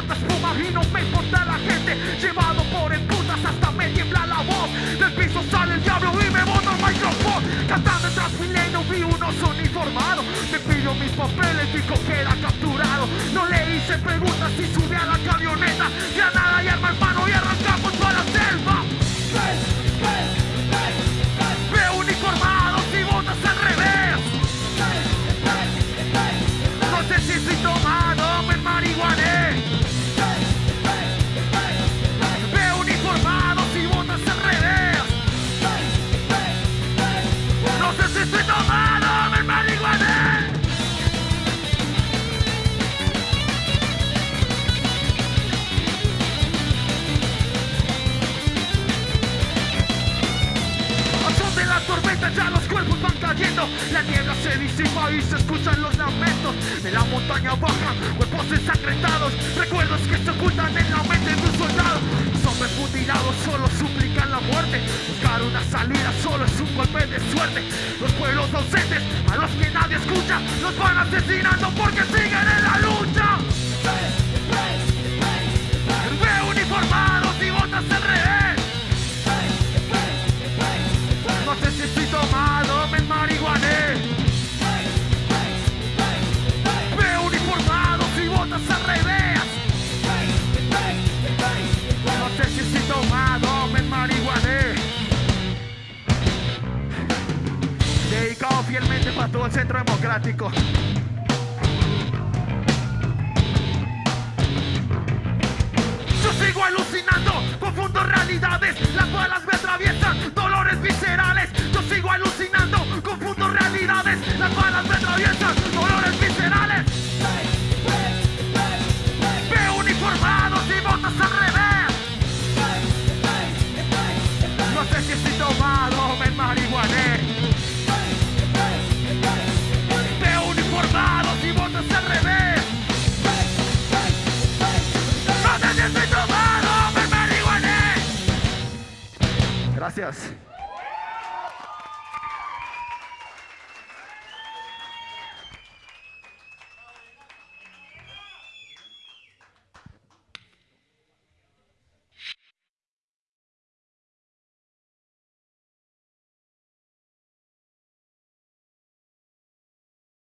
bota espuma y no me importa la gente. Llevado ya los cuerpos van cayendo La niebla se disipa y se escuchan los lamentos De la montaña baja, cuerpos ensangrentados Recuerdos que se ocultan en la mente de un soldado. Los hombres mutilados solo suplican la muerte Buscar una salida solo es un golpe de suerte. Los pueblos ausentes a los que nadie escucha Los van asesinando porque siguen en la lucha el centro democrático Yo sigo alucinando, confundo realidades, las balas me atraviesan, dolores viscerales. Gracias.